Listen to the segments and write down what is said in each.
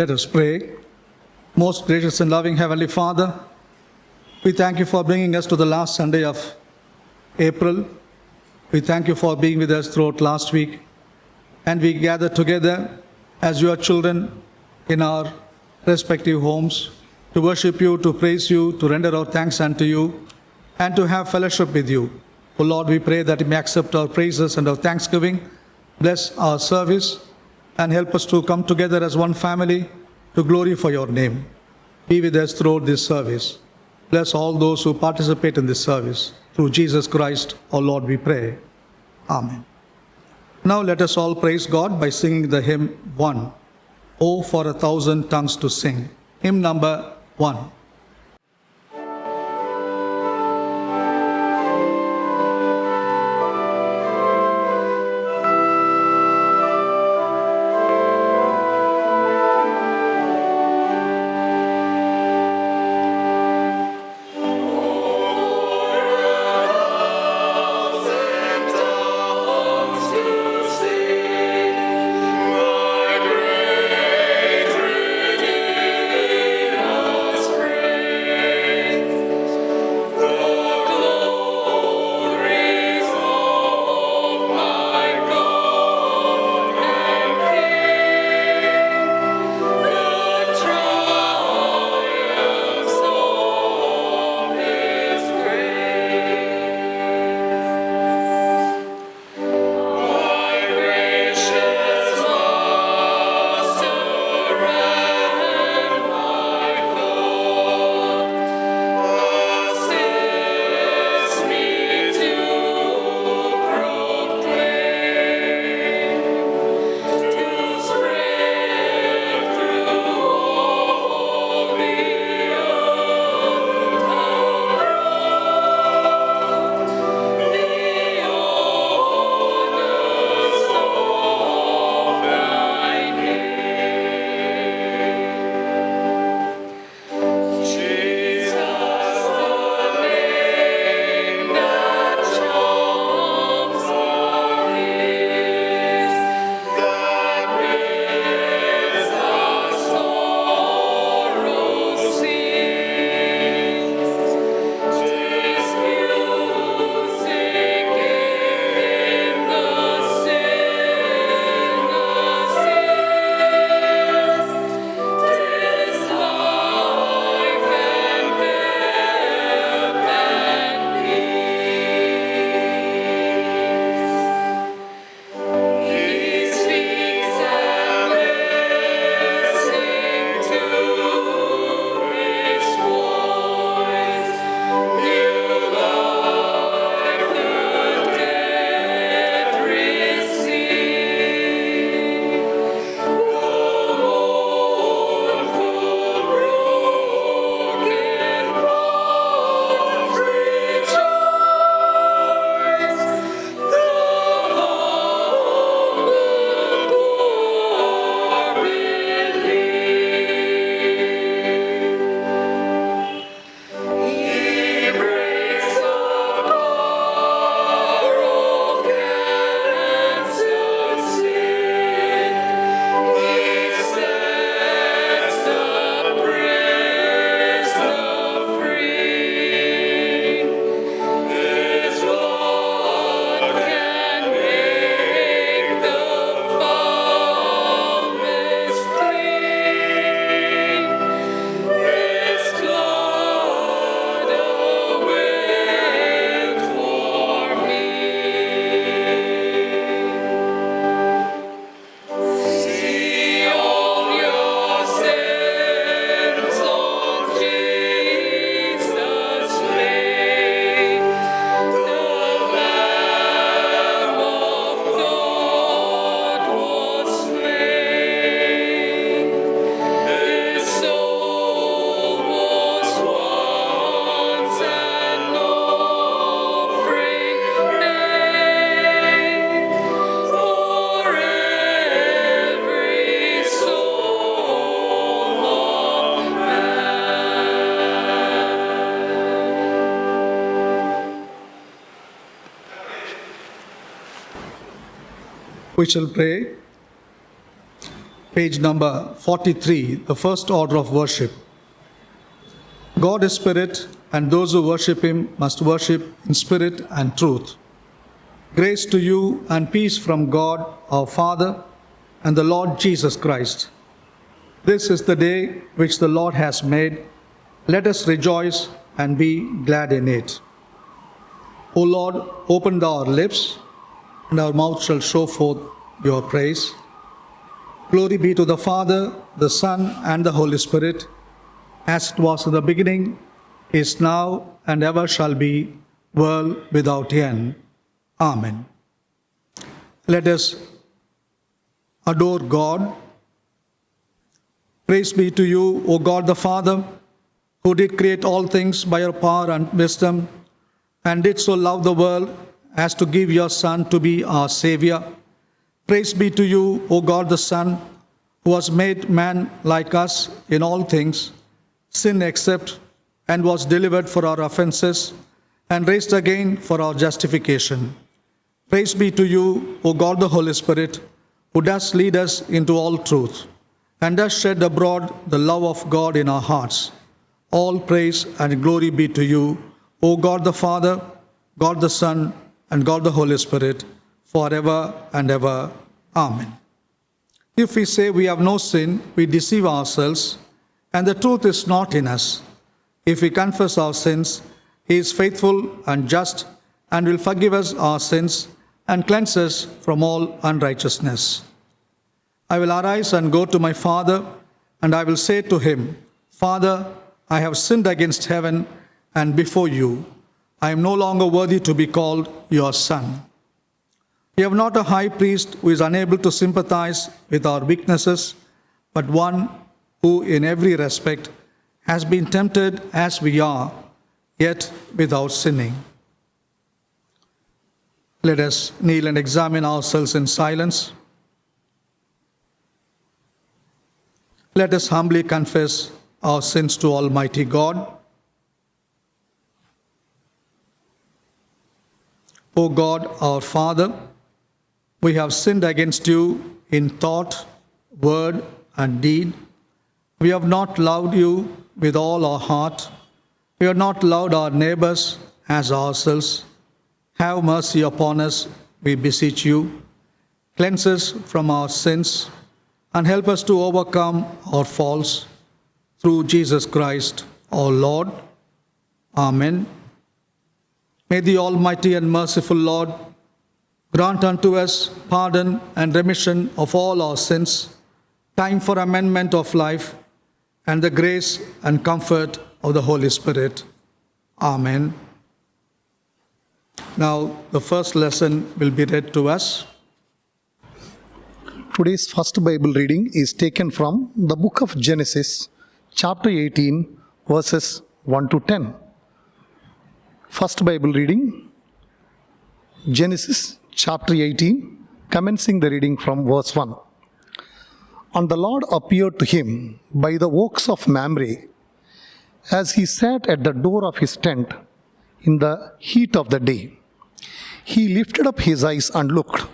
Let us pray. Most gracious and loving Heavenly Father, we thank you for bringing us to the last Sunday of April. We thank you for being with us throughout last week. And we gather together as your children in our respective homes to worship you, to praise you, to render our thanks unto you, and to have fellowship with you. O Lord, we pray that you may accept our praises and our thanksgiving, bless our service, and help us to come together as one family to glorify your name. Be with us throughout this service. Bless all those who participate in this service. Through Jesus Christ, our Lord, we pray. Amen. Now let us all praise God by singing the hymn 1. Oh, for a thousand tongues to sing. Hymn number 1. We shall pray. page number 43, the first order of worship. God is spirit, and those who worship him must worship in spirit and truth. Grace to you and peace from God our Father and the Lord Jesus Christ. This is the day which the Lord has made. Let us rejoice and be glad in it. O Lord, open our lips, and our mouth shall show forth your praise. Glory be to the Father, the Son, and the Holy Spirit, as it was in the beginning, is now, and ever shall be, world without end. Amen. Let us adore God. Praise be to you, O God the Father, who did create all things by your power and wisdom, and did so love the world as to give your Son to be our Savior. Praise be to you, O God the Son, who was made man like us in all things, sin except, and was delivered for our offenses, and raised again for our justification. Praise be to you, O God the Holy Spirit, who does lead us into all truth, and does shed abroad the love of God in our hearts. All praise and glory be to you, O God the Father, God the Son, and God the Holy Spirit, forever and ever. Amen. If we say we have no sin, we deceive ourselves, and the truth is not in us. If we confess our sins, He is faithful and just and will forgive us our sins and cleanse us from all unrighteousness. I will arise and go to my father, and I will say to him, Father, I have sinned against heaven and before you. I am no longer worthy to be called your son. We have not a high priest who is unable to sympathize with our weaknesses, but one who, in every respect, has been tempted as we are, yet without sinning. Let us kneel and examine ourselves in silence. Let us humbly confess our sins to Almighty God. O God, our Father, we have sinned against you in thought, word, and deed. We have not loved you with all our heart. We have not loved our neighbors as ourselves. Have mercy upon us, we beseech you. Cleanse us from our sins and help us to overcome our faults through Jesus Christ, our Lord. Amen. May the Almighty and merciful Lord grant unto us pardon and remission of all our sins, time for amendment of life, and the grace and comfort of the Holy Spirit. Amen. Now, the first lesson will be read to us. Today's first Bible reading is taken from the book of Genesis, chapter 18, verses 1 to 10. First Bible reading, Genesis chapter 18, commencing the reading from verse 1. And the Lord appeared to him by the oaks of Mamre, as he sat at the door of his tent in the heat of the day. He lifted up his eyes and looked,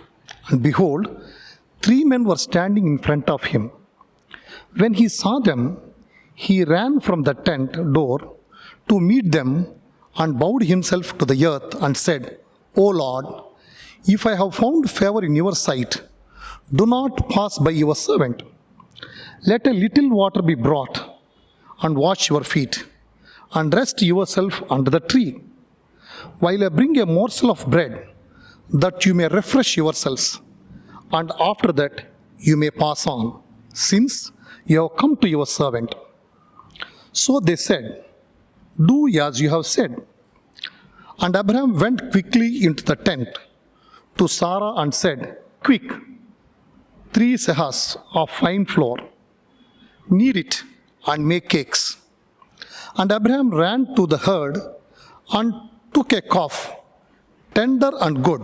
and behold, three men were standing in front of him. When he saw them, he ran from the tent door to meet them and bowed himself to the earth and said, O Lord, if I have found favor in your sight, do not pass by your servant. Let a little water be brought and wash your feet, and rest yourself under the tree, while I bring a morsel of bread, that you may refresh yourselves, and after that you may pass on, since you have come to your servant. So they said, Do as you have said. And Abraham went quickly into the tent to Sarah and said, Quick, three seahs of fine flour, knead it and make cakes. And Abraham ran to the herd and took a calf, tender and good,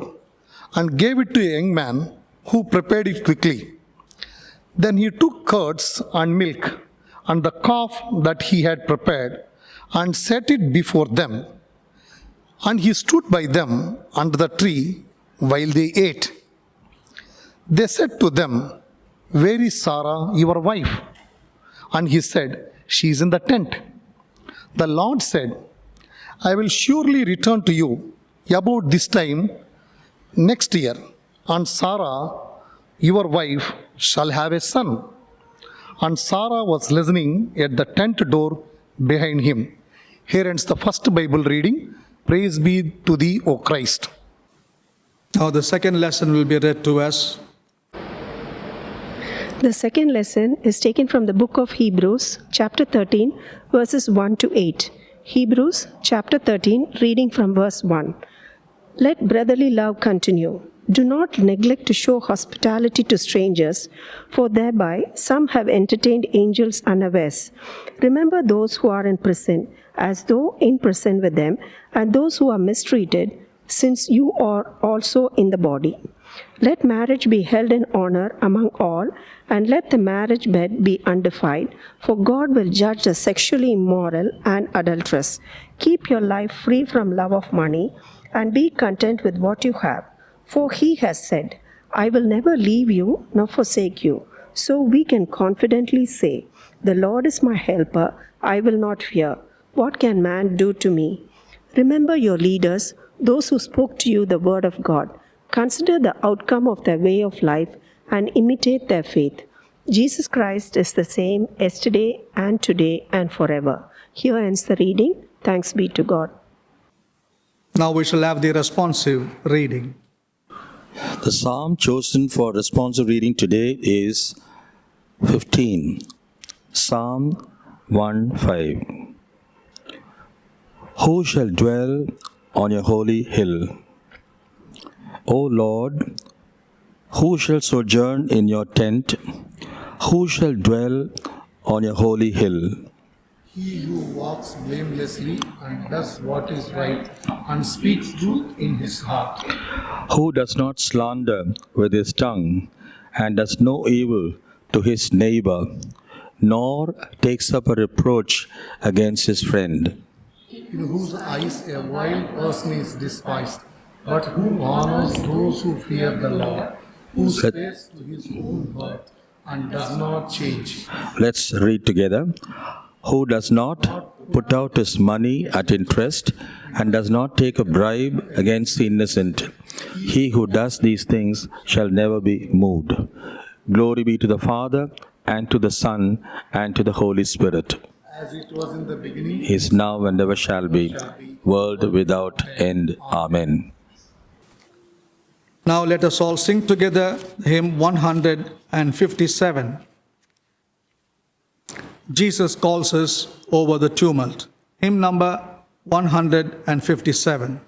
and gave it to a young man who prepared it quickly. Then he took curds and milk and the calf that he had prepared and set it before them. And he stood by them under the tree while they ate. They said to them, Where is Sarah, your wife? And he said, She is in the tent. The Lord said, I will surely return to you about this time next year, and Sarah, your wife, shall have a son. And Sarah was listening at the tent door behind him. Here ends the first Bible reading. Praise be to thee, O Christ. Now, the second lesson will be read to us. The second lesson is taken from the book of Hebrews, chapter 13, verses 1 to 8. Hebrews, chapter 13, reading from verse 1. Let brotherly love continue. Do not neglect to show hospitality to strangers, for thereby some have entertained angels unawares. Remember those who are in prison, as though in prison with them, and those who are mistreated, since you are also in the body. Let marriage be held in honor among all, and let the marriage bed be undefiled, for God will judge the sexually immoral and adulterous. Keep your life free from love of money, and be content with what you have. For he has said, I will never leave you nor forsake you. So we can confidently say, The Lord is my helper, I will not fear. What can man do to me? Remember your leaders, those who spoke to you the word of God. Consider the outcome of their way of life and imitate their faith. Jesus Christ is the same yesterday and today and forever. Here ends the reading. Thanks be to God. Now we shall have the responsive reading. The psalm chosen for responsive reading today is 15. Psalm 1 5. Who shall dwell on your holy hill? O Lord, who shall sojourn in your tent? Who shall dwell on your holy hill? He who walks blamelessly and does what is right and speaks truth in his heart. Who does not slander with his tongue and does no evil to his neighbor, nor takes up a reproach against his friend. In whose eyes a wild person is despised, but who honors those who fear the Lord, who spares to his own birth and does not change. Let's read together. Who does not put out his money at interest and does not take a bribe against the innocent. He who does these things shall never be moved. Glory be to the Father, and to the Son, and to the Holy Spirit. As it was in the beginning, is now and ever shall be, world without end. Amen. Now let us all sing together hymn 157. Jesus calls us over the tumult. Hymn number 157.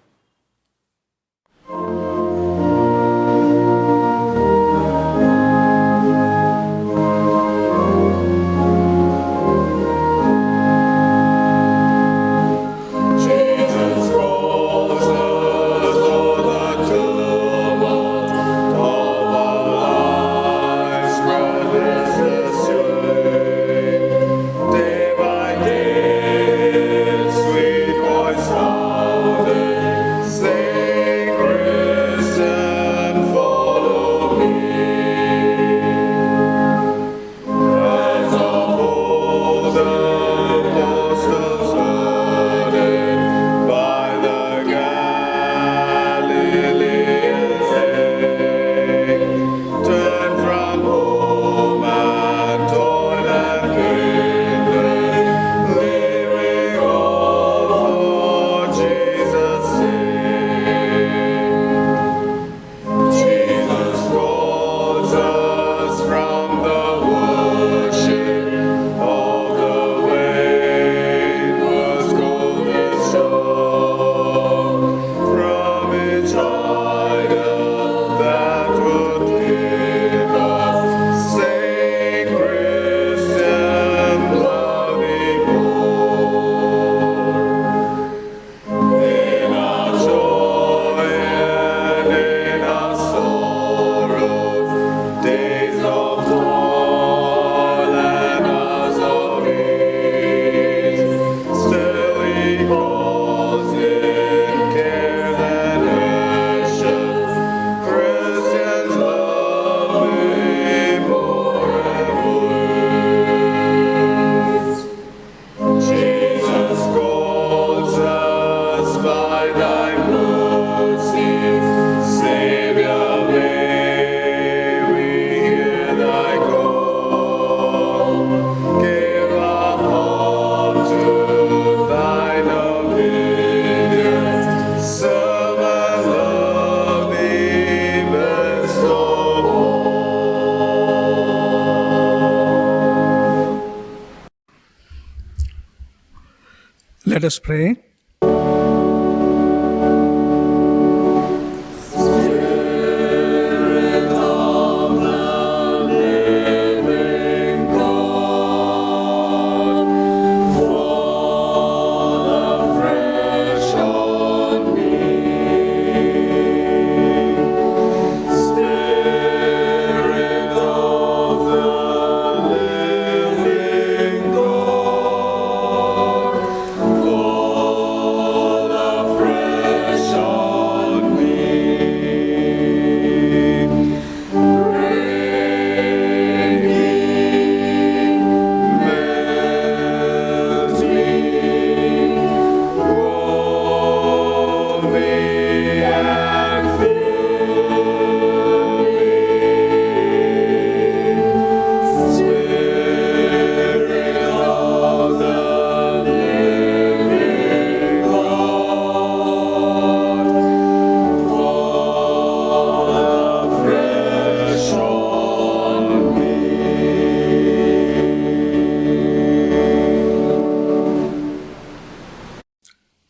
Let us pray.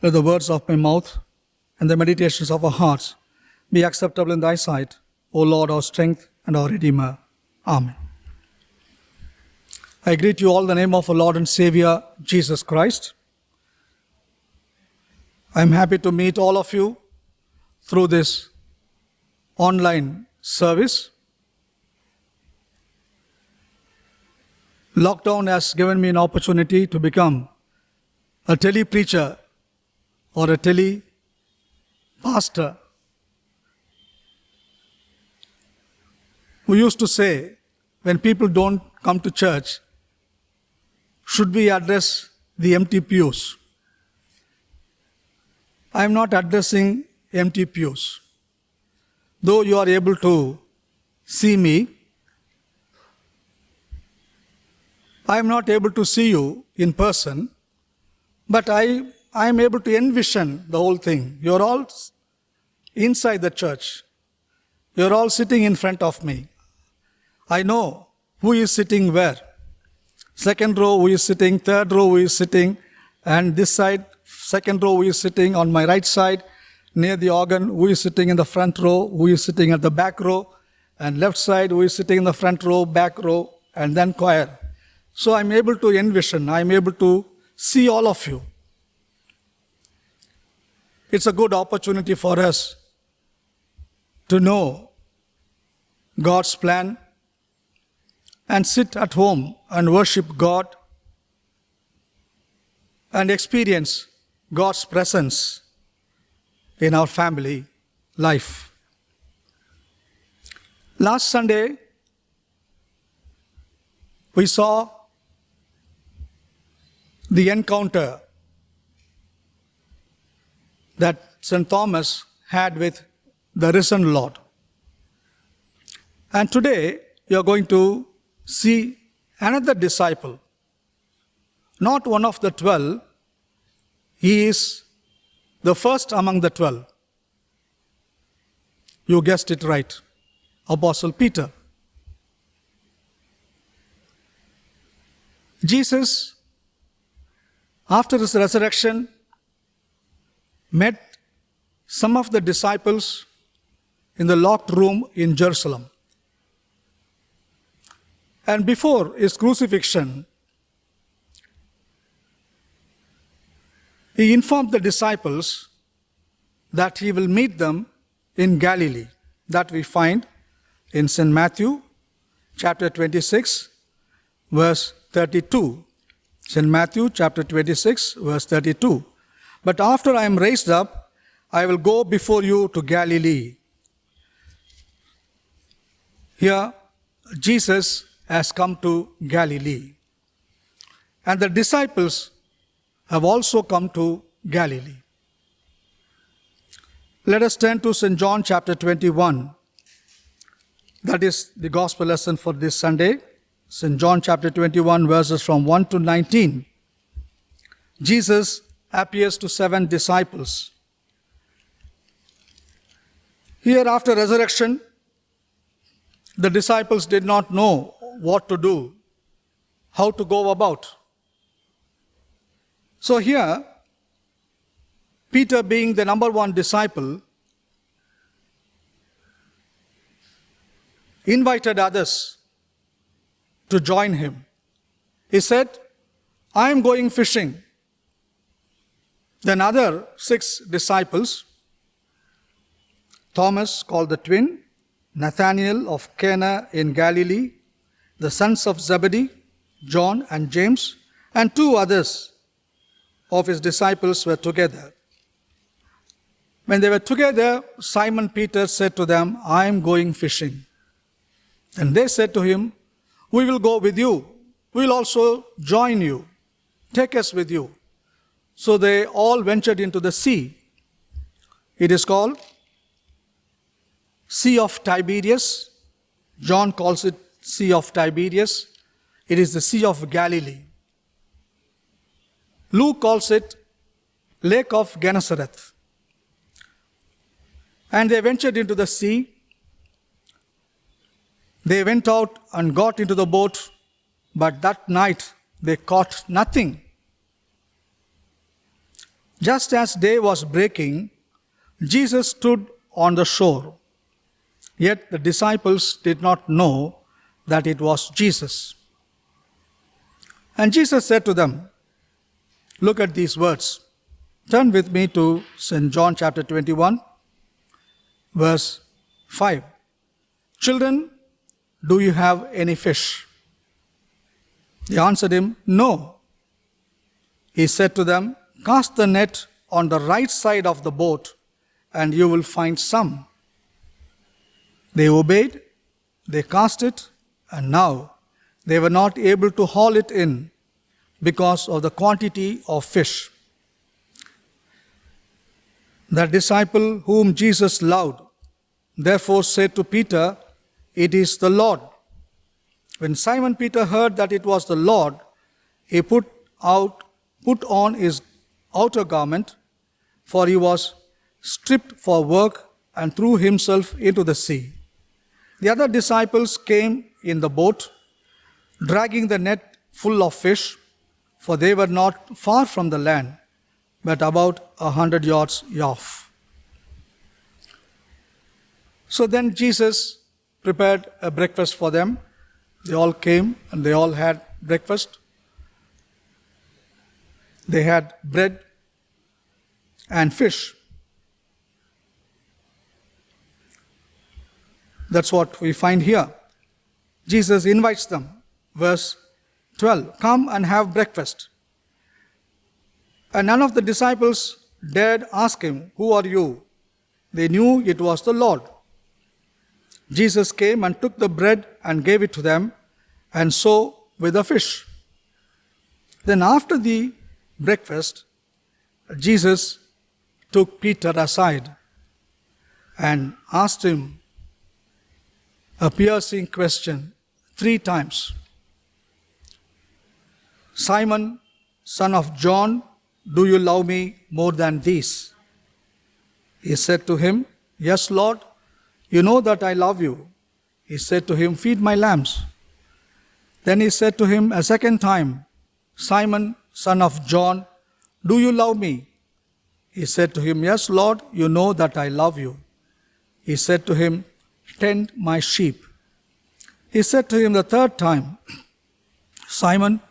Let the words of my mouth and the meditations of our hearts be acceptable in thy sight, O Lord, our strength and our Redeemer. Amen. I greet you all in the name of our Lord and Savior, Jesus Christ. I am happy to meet all of you through this online service. Lockdown has given me an opportunity to become a tele preacher or a tele pastor. who used to say, when people don't come to church, should we address the empty pews? I am not addressing empty pews. Though you are able to see me, I am not able to see you in person, but I, I am able to envision the whole thing. You're all inside the church. You're all sitting in front of me. I know who is sitting where. Second row, who is sitting, third row, who is sitting, and this side, second row, who is sitting on my right side, near the organ, who is sitting in the front row, who is sitting at the back row, and left side, who is sitting in the front row, back row, and then choir. So I'm able to envision, I'm able to see all of you. It's a good opportunity for us to know God's plan and sit at home and worship God and experience God's presence in our family life. Last Sunday, we saw the encounter that St. Thomas had with the risen Lord. And today, you are going to see another disciple, not one of the twelve, he is the first among the twelve. You guessed it right, Apostle Peter. Jesus, after his resurrection, met some of the disciples in the locked room in Jerusalem. And before his crucifixion, he informed the disciples that he will meet them in Galilee. That we find in St. Matthew chapter 26, verse 32. St. Matthew chapter 26, verse 32. But after I am raised up, I will go before you to Galilee. Here, Jesus has come to Galilee. And the disciples have also come to Galilee. Let us turn to St. John chapter 21. That is the gospel lesson for this Sunday. St. John chapter 21, verses from 1 to 19. Jesus appears to seven disciples. Here, after resurrection, the disciples did not know what to do, how to go about. So, here, Peter, being the number one disciple, invited others to join him. He said, I am going fishing. Then other six disciples, Thomas called the twin, Nathanael of Cana in Galilee, the sons of Zebedee, John and James, and two others of his disciples were together. When they were together, Simon Peter said to them, I am going fishing. And they said to him, We will go with you. We will also join you. Take us with you. So they all ventured into the sea. It is called Sea of Tiberias. John calls it Sea of Tiberias. It is the Sea of Galilee. Luke calls it Lake of Gennesareth. And they ventured into the sea. They went out and got into the boat, but that night they caught nothing. Just as day was breaking, Jesus stood on the shore. Yet the disciples did not know that it was Jesus. And Jesus said to them, Look at these words. Turn with me to St. John chapter 21, verse 5. Children, do you have any fish? They answered him, No. He said to them, Cast the net on the right side of the boat, and you will find some. They obeyed, they cast it, and now they were not able to haul it in because of the quantity of fish. The disciple whom Jesus loved therefore said to Peter, It is the Lord. When Simon Peter heard that it was the Lord, he put out put on his outer garment, for he was stripped for work, and threw himself into the sea. The other disciples came in the boat, dragging the net full of fish, for they were not far from the land, but about a hundred yards off. So then Jesus prepared a breakfast for them. They all came and they all had breakfast. They had bread and fish. That's what we find here. Jesus invites them. Verse 12 Come and have breakfast. And none of the disciples dared ask him, Who are you? They knew it was the Lord. Jesus came and took the bread and gave it to them, and so with the fish. Then, after the breakfast, Jesus took Peter aside and asked him a piercing question three times Simon, son of John, do you love me more than these? He said to him, Yes, Lord, you know that I love you. He said to him, Feed my lambs. Then he said to him a second time, Simon, son of John, do you love me? He said to him, Yes, Lord, you know that I love you. He said to him, Tend my sheep. He said to him the third time, Simon,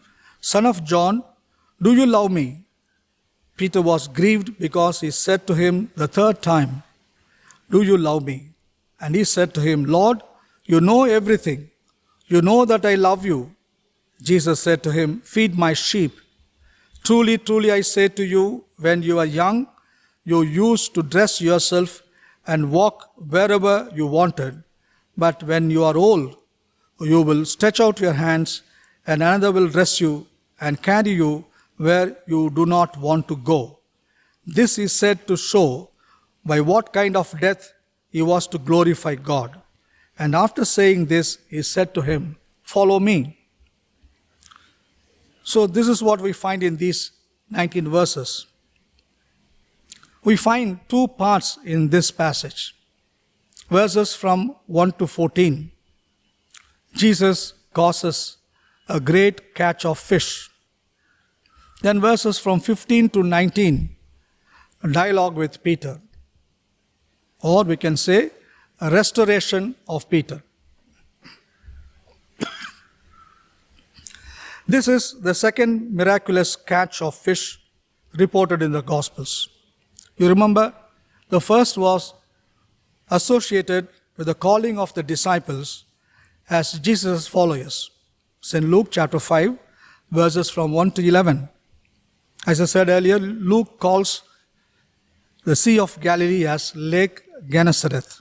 son of John, do you love me? Peter was grieved because he said to him the third time, Do you love me? And he said to him, Lord, you know everything. You know that I love you. Jesus said to him, Feed my sheep. Truly, truly, I say to you, when you are young, you used to dress yourself and walk wherever you wanted. But when you are old, you will stretch out your hands, and another will dress you and carry you where you do not want to go. This is said to show by what kind of death he was to glorify God. And after saying this, he said to him, Follow me. So, this is what we find in these 19 verses. We find two parts in this passage. Verses from 1 to 14. Jesus causes a great catch of fish. Then verses from 15 to 19. dialogue with Peter, or we can say a restoration of Peter. This is the second miraculous catch of fish reported in the Gospels. You remember, the first was associated with the calling of the disciples as Jesus' followers. It's in Luke chapter 5, verses from 1 to 11. As I said earlier, Luke calls the Sea of Galilee as Lake Gennesareth.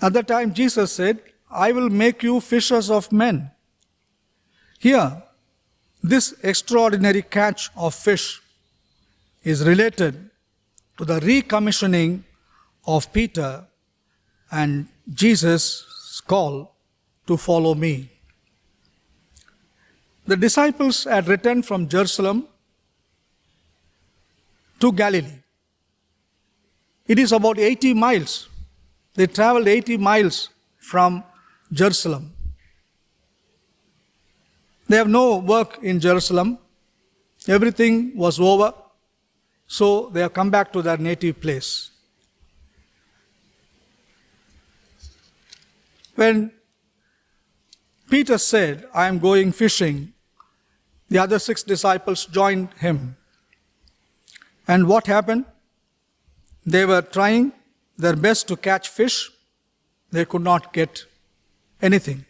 At that time, Jesus said, I will make you fishers of men. Here, this extraordinary catch of fish is related to the recommissioning of Peter and Jesus' call to follow me. The disciples had returned from Jerusalem to Galilee. It is about 80 miles. They traveled 80 miles from Jerusalem. They have no work in Jerusalem. Everything was over. So they have come back to their native place. When Peter said, I am going fishing, the other six disciples joined him. And what happened? They were trying their best to catch fish. They could not get anything.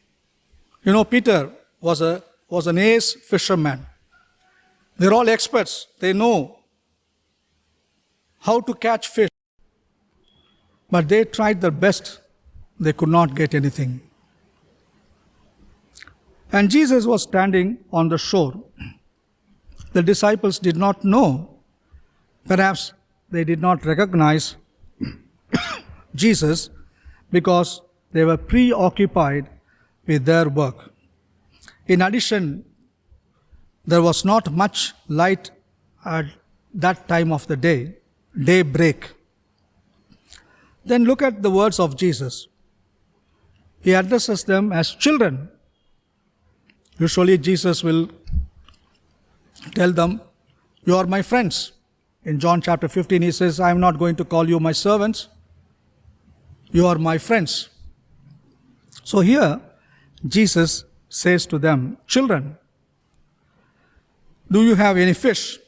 You know, Peter was, a, was an ace fisherman. They're all experts. They know how to catch fish. But they tried their best. They could not get anything. And Jesus was standing on the shore. The disciples did not know. Perhaps they did not recognize Jesus because they were preoccupied with their work. In addition, there was not much light at that time of the day, daybreak. Then look at the words of Jesus. He addresses them as children. Usually, Jesus will tell them, You are my friends. In John chapter 15, he says, I am not going to call you my servants. You are my friends. So here, Jesus says to them, Children, do you have any fish?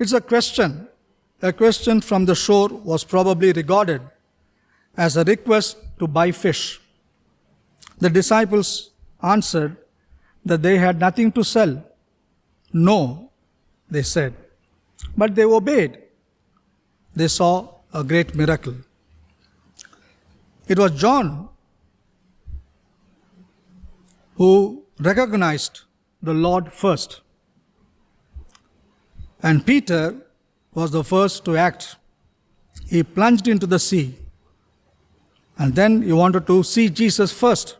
It's a question. A question from the shore was probably regarded as a request to buy fish. The disciples answered that they had nothing to sell. No, they said. But they obeyed. They saw a great miracle. It was John who recognized the Lord first. And Peter was the first to act. He plunged into the sea. And then he wanted to see Jesus first.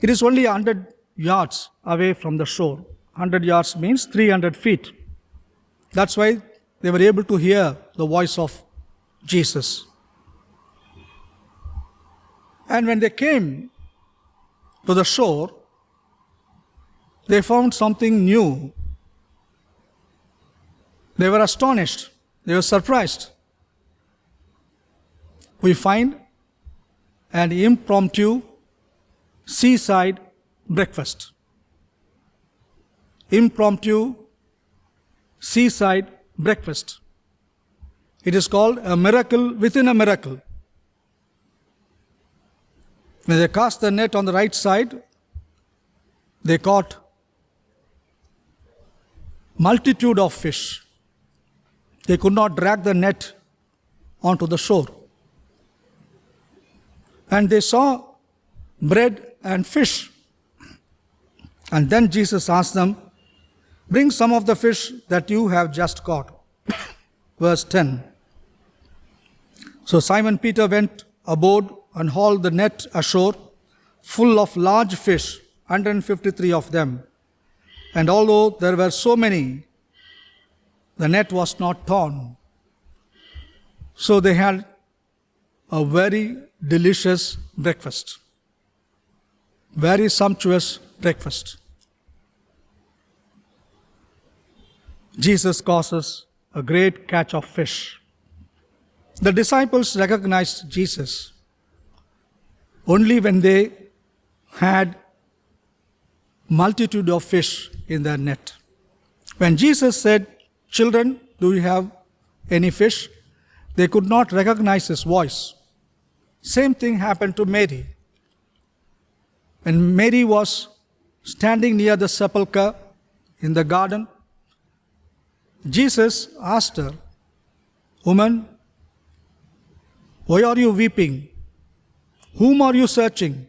It is only 100 yards away from the shore. 100 yards means 300 feet. That's why they were able to hear the voice of Jesus. And when they came to the shore, they found something new. They were astonished, they were surprised. We find an impromptu seaside breakfast. Impromptu seaside breakfast. It is called a miracle within a miracle. When they cast the net on the right side, they caught multitude of fish. They could not drag the net onto the shore. And they saw bread and fish. And then Jesus asked them, Bring some of the fish that you have just caught. Verse 10. So Simon Peter went aboard and hauled the net ashore, full of large fish, 153 of them. And although there were so many, the net was not torn. So they had a very delicious breakfast, very sumptuous breakfast. Jesus causes a great catch of fish. The disciples recognized Jesus only when they had multitude of fish in their net. When Jesus said, Children, do you have any fish? They could not recognize his voice. Same thing happened to Mary. When Mary was standing near the sepulchre in the garden, Jesus asked her, Woman, why are you weeping? Whom are you searching?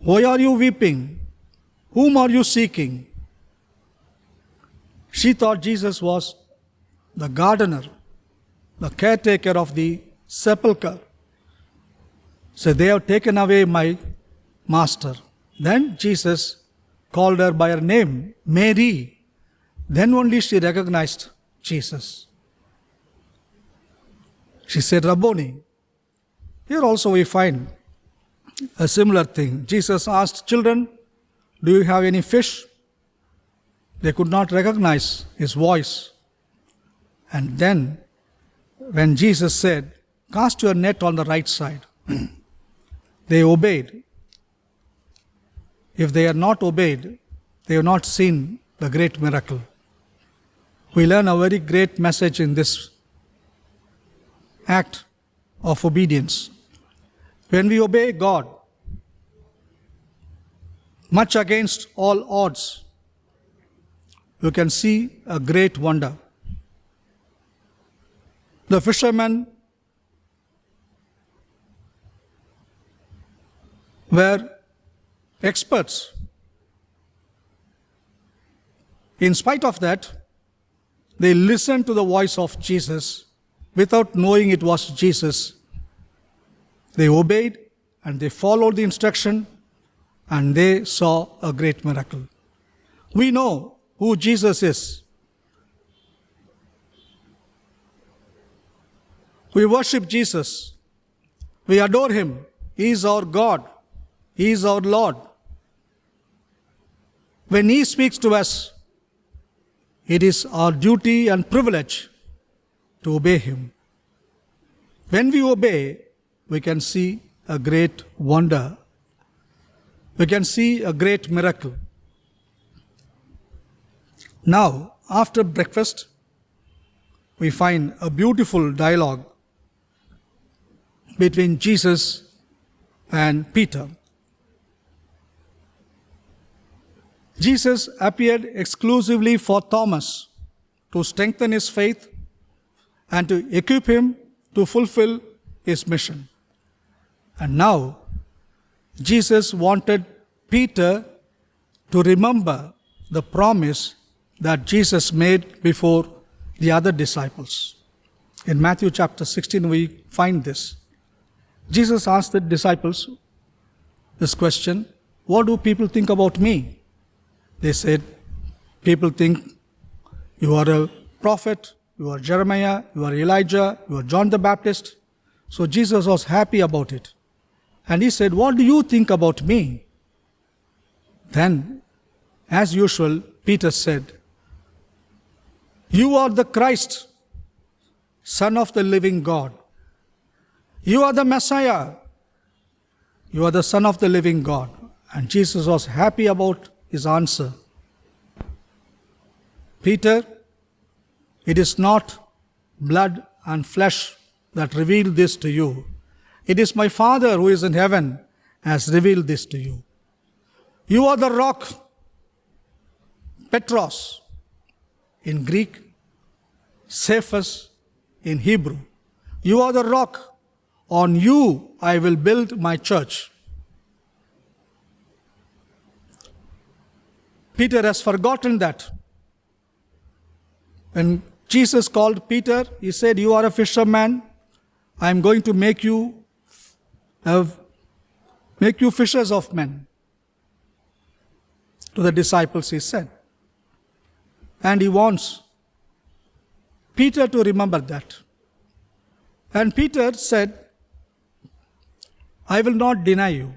Why are you weeping? Whom are you seeking? She thought Jesus was the gardener, the caretaker of the sepulchre. So they have taken away my master. Then Jesus called her by her name, Mary. Then only she recognized Jesus. She said, Rabboni. Here also we find a similar thing. Jesus asked children, Do you have any fish? They could not recognize his voice. And then, when Jesus said, Cast your net on the right side, they obeyed. If they had not obeyed, they have not seen the great miracle. We learn a very great message in this act of obedience. When we obey God, much against all odds, you can see a great wonder. The fishermen were experts. In spite of that, they listened to the voice of Jesus without knowing it was Jesus. They obeyed and they followed the instruction and they saw a great miracle. We know who Jesus is. We worship Jesus. We adore him. He is our God. He is our Lord. When he speaks to us, it is our duty and privilege to obey him. When we obey, we can see a great wonder. We can see a great miracle. Now, after breakfast, we find a beautiful dialogue between Jesus and Peter. Jesus appeared exclusively for Thomas to strengthen his faith and to equip him to fulfill his mission. And now, Jesus wanted Peter to remember the promise that Jesus made before the other disciples. In Matthew chapter 16, we find this. Jesus asked the disciples this question What do people think about me? They said, People think you are a prophet, you are Jeremiah, you are Elijah, you are John the Baptist. So Jesus was happy about it. And he said, What do you think about me? Then, as usual, Peter said, You are the Christ, Son of the living God. You are the Messiah. You are the Son of the living God. And Jesus was happy about his answer. Peter, it is not blood and flesh that revealed this to you. It is my Father who is in heaven has revealed this to you. You are the rock, Petros in Greek, Cephas in Hebrew. You are the rock. On you I will build my church. Peter has forgotten that. When Jesus called Peter, he said, You are a fisherman. I am going to make you have make you fishers of men. To the disciples, he said. And he wants Peter to remember that. And Peter said, I will not deny you.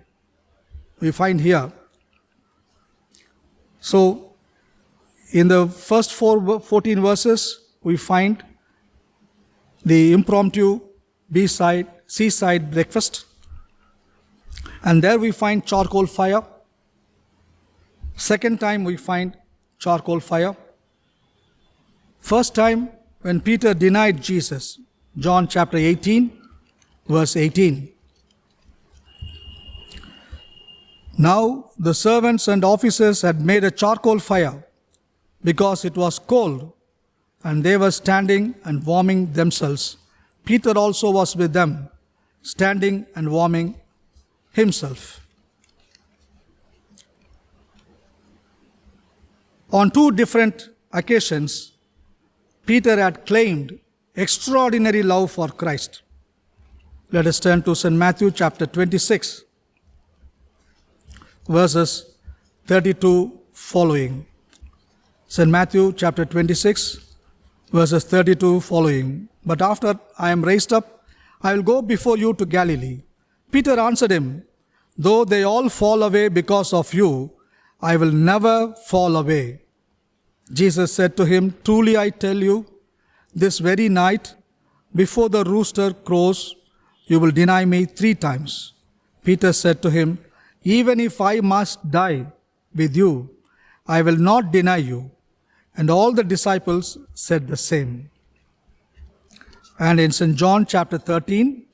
We find here. So, In the first four, 14 verses, we find the impromptu B-side, seaside breakfast. And there we find charcoal fire. Second time we find charcoal fire. First time when Peter denied Jesus, John chapter 18, verse 18. Now the servants and officers had made a charcoal fire because it was cold, and they were standing and warming themselves. Peter also was with them, standing and warming himself. On two different occasions, Peter had claimed extraordinary love for Christ. Let us turn to St. Matthew chapter 26, verses 32 following. St. Matthew chapter 26, verses 32 following. But after I am raised up, I will go before you to Galilee. Peter answered him, Though they all fall away because of you, I will never fall away. Jesus said to him, Truly I tell you, this very night, before the rooster crows, you will deny me three times. Peter said to him, Even if I must die with you, I will not deny you. And all the disciples said the same. And in St. John chapter 13,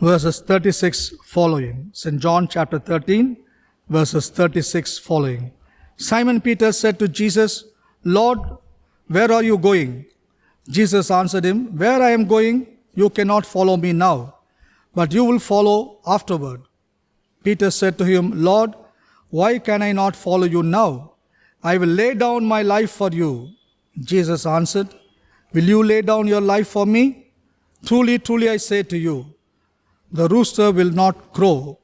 verses 36 following. St. John chapter 13, verses 36 following. Simon Peter said to Jesus, Lord, where are you going? Jesus answered him, Where I am going, you cannot follow me now, but you will follow afterward. Peter said to him, Lord, why can I not follow you now? I will lay down my life for you. Jesus answered, Will you lay down your life for me? Truly, truly, I say to you, the rooster will not crow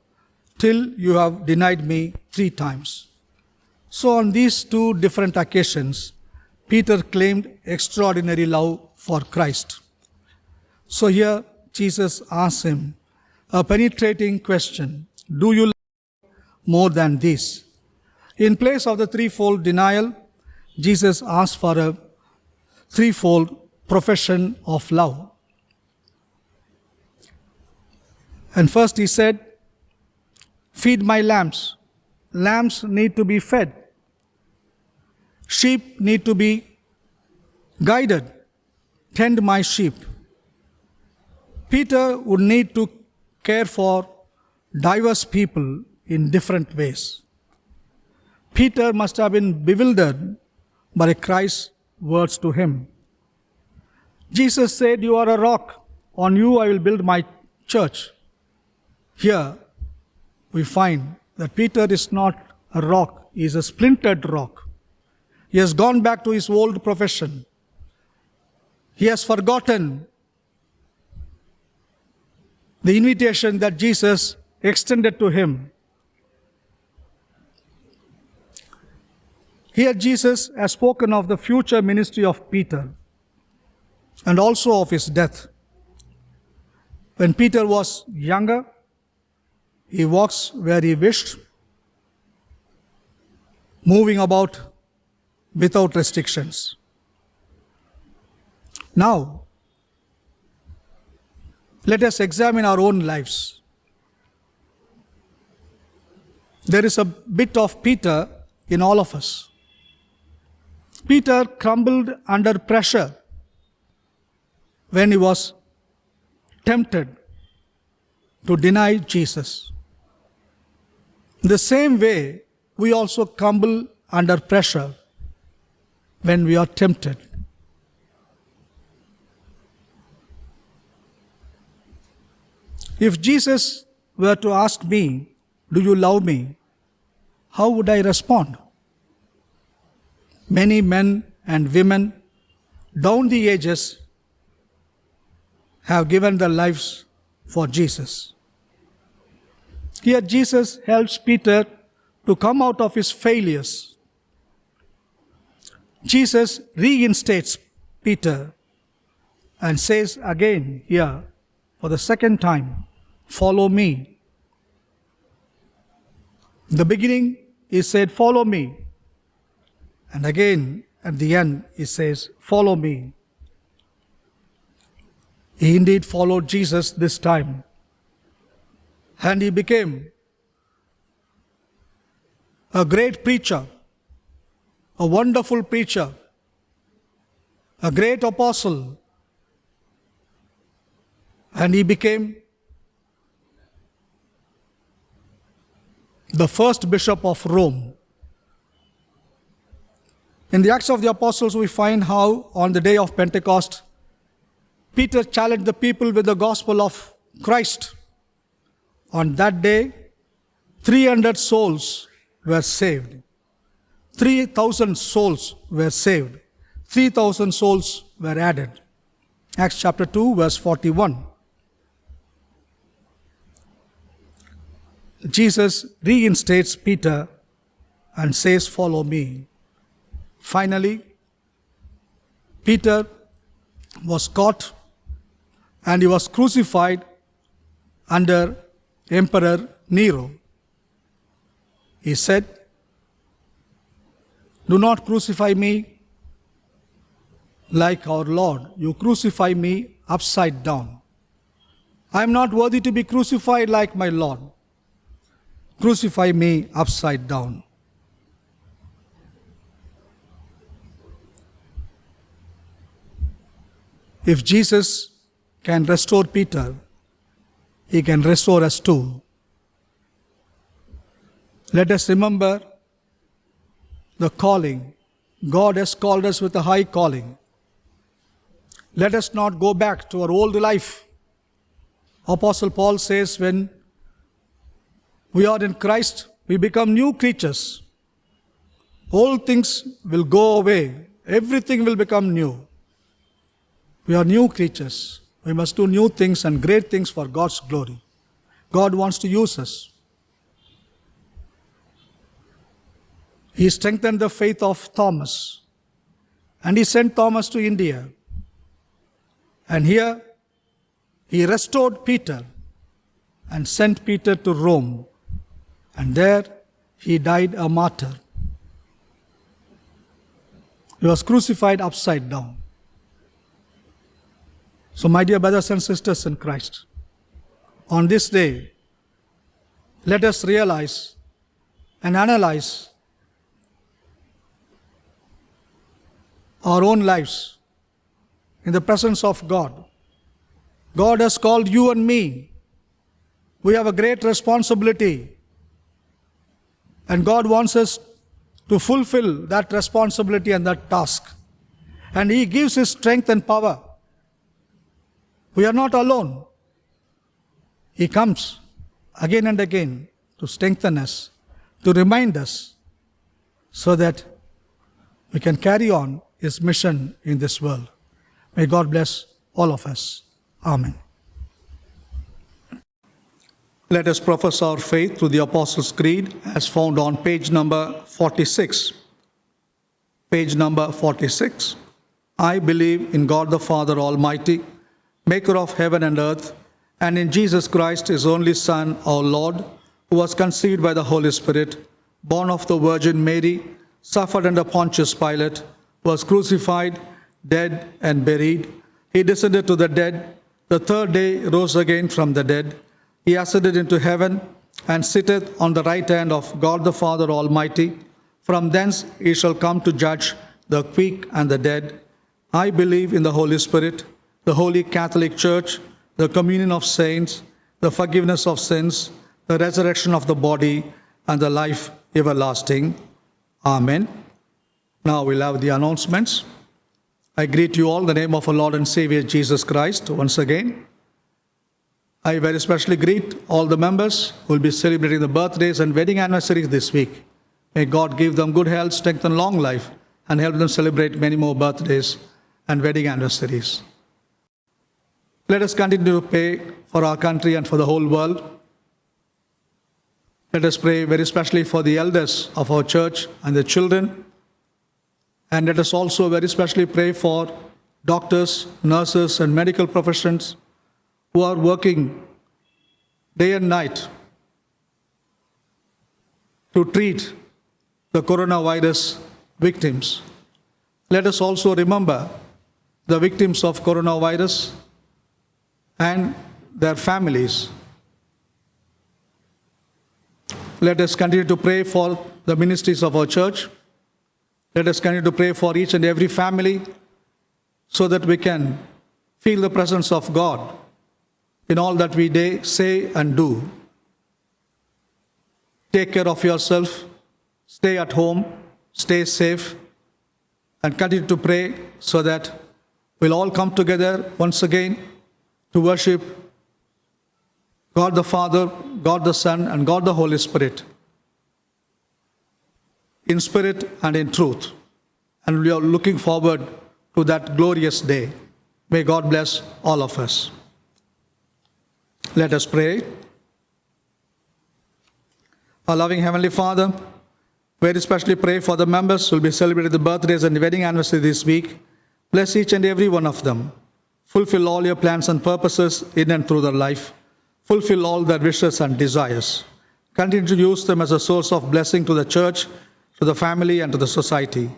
till you have denied me three times. So, on these two different occasions, Peter claimed extraordinary love for Christ. So, here Jesus asks him a penetrating question Do you love more than this? In place of the threefold denial, Jesus asked for a threefold profession of love. And first he said, Feed my lambs. Lambs need to be fed. Sheep need to be guided. Tend my sheep. Peter would need to care for diverse people in different ways. Peter must have been bewildered by Christ's words to him. Jesus said, You are a rock, on you I will build my church. Here we find that Peter is not a rock, he is a splintered rock. He has gone back to his old profession. He has forgotten the invitation that Jesus extended to him. Here, Jesus has spoken of the future ministry of Peter and also of his death. When Peter was younger, he walks where he wished, moving about without restrictions. Now, let us examine our own lives. There is a bit of Peter in all of us. Peter crumbled under pressure when he was tempted to deny Jesus. The same way, we also crumble under pressure when we are tempted. If Jesus were to ask me, Do you love me? How would I respond? Many men and women down the ages have given their lives for Jesus. Here, Jesus helps Peter to come out of his failures. Jesus reinstates Peter and says again here for the second time, Follow me. In The beginning he said, Follow me. And again, at the end, he says, Follow me. He indeed followed Jesus this time. And he became a great preacher, a wonderful preacher, a great apostle. And he became the first bishop of Rome. In the Acts of the Apostles, we find how on the day of Pentecost, Peter challenged the people with the gospel of Christ. On that day, 300 souls were saved. 3,000 souls were saved. 3,000 souls were added. Acts chapter 2, verse 41. Jesus reinstates Peter and says, Follow me. Finally, Peter was caught and he was crucified under Emperor Nero. He said, Do not crucify me like our Lord. You crucify me upside down. I am not worthy to be crucified like my Lord. Crucify me upside down. If Jesus can restore Peter, he can restore us too. Let us remember the calling. God has called us with a high calling. Let us not go back to our old life. Apostle Paul says, when we are in Christ, we become new creatures. Old things will go away, everything will become new. We are new creatures. We must do new things and great things for God's glory. God wants to use us. He strengthened the faith of Thomas and he sent Thomas to India. And here he restored Peter and sent Peter to Rome. And there he died a martyr. He was crucified upside down. So, my dear brothers and sisters in Christ, on this day, let us realize and analyze our own lives in the presence of God. God has called you and me. We have a great responsibility. And God wants us to fulfill that responsibility and that task. And He gives His strength and power. We are not alone. He comes again and again to strengthen us, to remind us, so that we can carry on His mission in this world. May God bless all of us. Amen. Let us profess our faith through the Apostles' Creed as found on page number 46. Page number 46. I believe in God the Father Almighty, maker of heaven and earth, and in Jesus Christ, his only Son, our Lord, who was conceived by the Holy Spirit, born of the Virgin Mary, suffered under Pontius Pilate, was crucified, dead, and buried. He descended to the dead. The third day rose again from the dead. He ascended into heaven and sitteth on the right hand of God the Father Almighty. From thence he shall come to judge the quick and the dead. I believe in the Holy Spirit, the holy Catholic Church, the communion of saints, the forgiveness of sins, the resurrection of the body, and the life everlasting. Amen. Now we'll have the announcements. I greet you all in the name of our Lord and Savior Jesus Christ once again. I very especially greet all the members who will be celebrating the birthdays and wedding anniversaries this week. May God give them good health, strength, and long life, and help them celebrate many more birthdays and wedding anniversaries. Let us continue to pray for our country and for the whole world. Let us pray very especially for the elders of our church and the children. And let us also very specially pray for doctors, nurses, and medical professions who are working day and night to treat the coronavirus victims. Let us also remember the victims of coronavirus and their families. Let us continue to pray for the ministries of our church. Let us continue to pray for each and every family so that we can feel the presence of God in all that we day, say and do. Take care of yourself, stay at home, stay safe, and continue to pray so that we'll all come together once again to worship God the Father, God the Son, and God the Holy Spirit in spirit and in truth. And we are looking forward to that glorious day. May God bless all of us. Let us pray. Our loving Heavenly Father, very especially pray for the members who will be celebrating the birthdays and wedding anniversary this week. Bless each and every one of them. Fulfill all your plans and purposes in and through their life. Fulfill all their wishes and desires. Continue to use them as a source of blessing to the church, to the family, and to the society.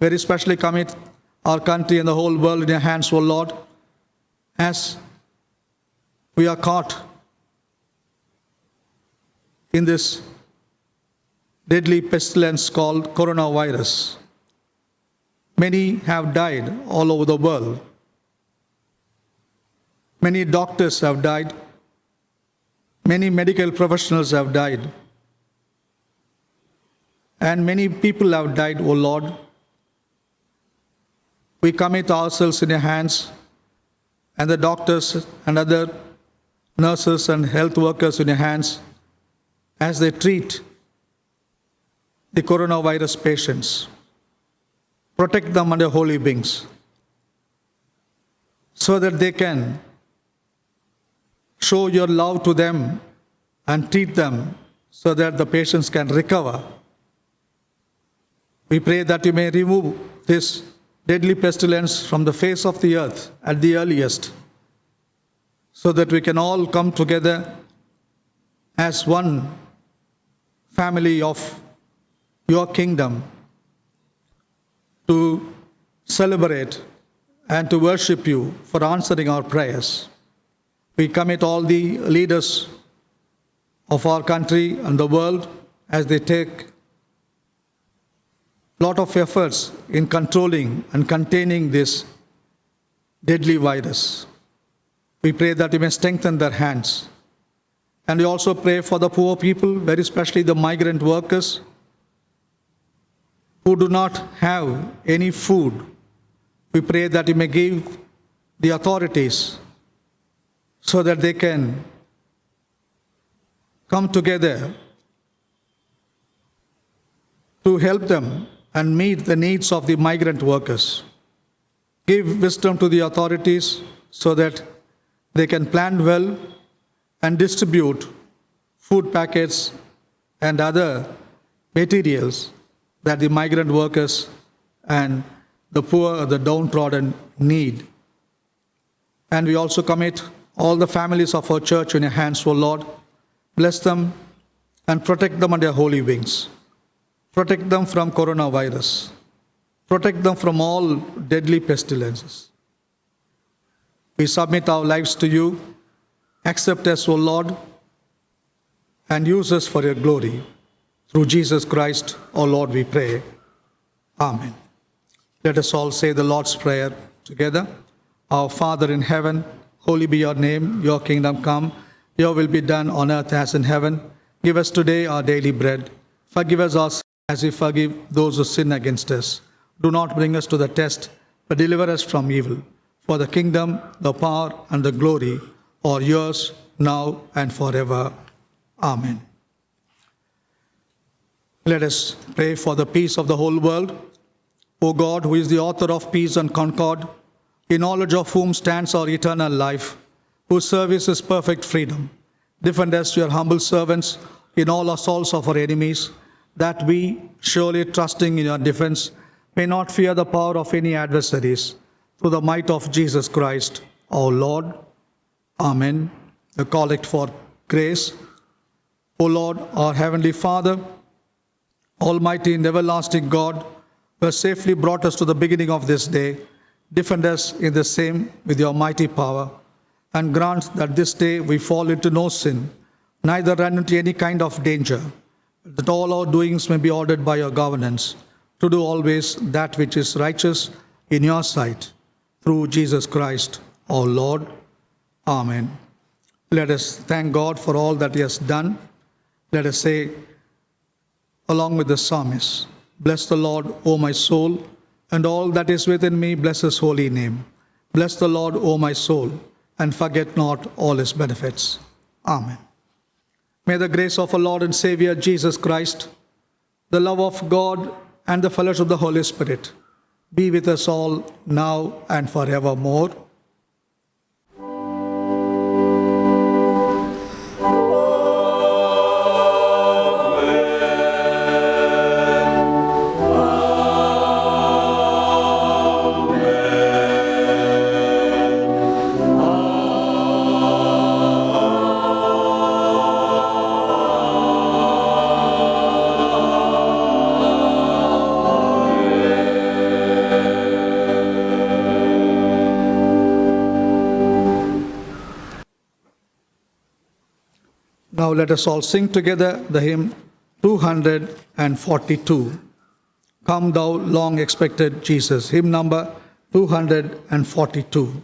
Very especially commit our country and the whole world in your hands, O Lord, as we are caught in this deadly pestilence called coronavirus. Many have died all over the world. Many doctors have died. Many medical professionals have died. And many people have died, O Lord. We commit ourselves in your hands and the doctors and other nurses and health workers in your hands as they treat the coronavirus patients. Protect them under holy wings so that they can show your love to them and treat them so that the patients can recover. We pray that you may remove this deadly pestilence from the face of the earth at the earliest so that we can all come together as one family of your kingdom to celebrate and to worship you for answering our prayers. We commit all the leaders of our country and the world as they take lot of efforts in controlling and containing this deadly virus. We pray that you may strengthen their hands. And we also pray for the poor people, very especially the migrant workers who do not have any food. We pray that you may give the authorities so that they can come together to help them and meet the needs of the migrant workers. Give wisdom to the authorities so that they can plan well and distribute food packets and other materials that the migrant workers and the poor, the downtrodden need. And we also commit all the families of our church in your hands, O Lord. Bless them and protect them under your holy wings. Protect them from coronavirus. Protect them from all deadly pestilences. We submit our lives to you. Accept us, O Lord, and use us for your glory. Through Jesus Christ, O Lord, we pray. Amen. Let us all say the Lord's Prayer together. Our Father in heaven, holy be your name, your kingdom come, your will be done on earth as in heaven. Give us today our daily bread. Forgive us our sins as we forgive those who sin against us. Do not bring us to the test, but deliver us from evil. For the kingdom, the power, and the glory are yours now and forever. Amen. Let us pray for the peace of the whole world. O God, who is the author of peace and concord, in knowledge of whom stands our eternal life, whose service is perfect freedom, defend us, your humble servants, in all assaults of our enemies, that we, surely trusting in your defense, may not fear the power of any adversaries, through the might of Jesus Christ, our Lord. Amen. The collect for grace. O Lord, our heavenly Father, Almighty and everlasting God, who has safely brought us to the beginning of this day, defend us in the same with your mighty power, and grant that this day we fall into no sin, neither run into any kind of danger, that all our doings may be ordered by your governance, to do always that which is righteous in your sight, through Jesus Christ, our Lord. Amen. Let us thank God for all that He has done. Let us say, along with the psalmist, Bless the Lord, O my soul, and all that is within me, bless His holy name. Bless the Lord, O my soul, and forget not all His benefits. Amen. May the grace of our Lord and Savior Jesus Christ, the love of God, and the fellowship of the Holy Spirit be with us all now and forevermore. Let us all sing together the hymn 242. Come, thou long expected Jesus. Hymn number 242.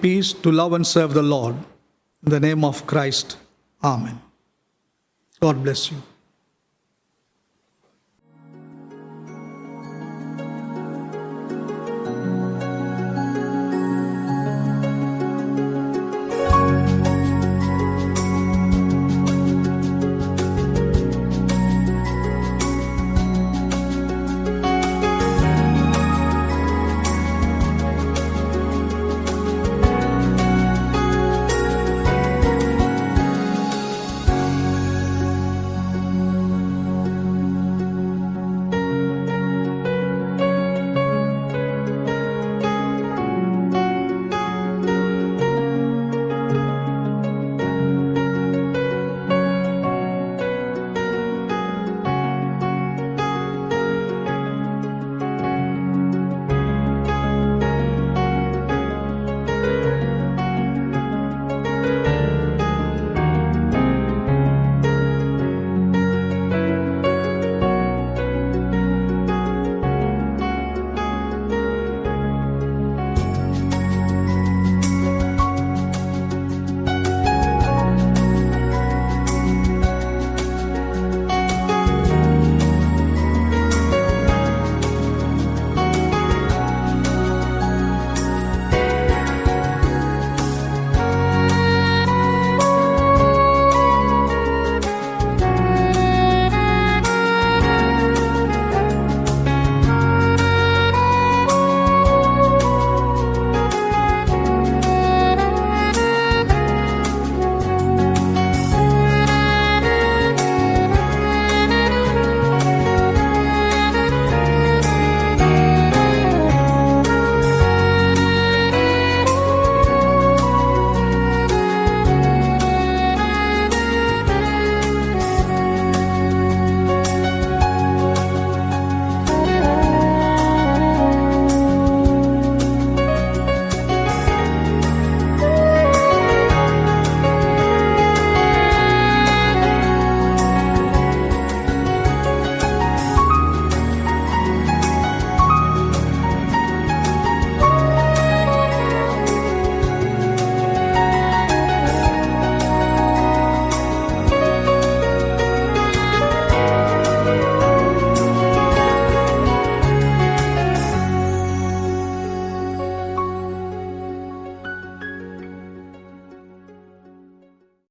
Peace to love and serve the Lord. In the name of Christ. Amen. God bless you.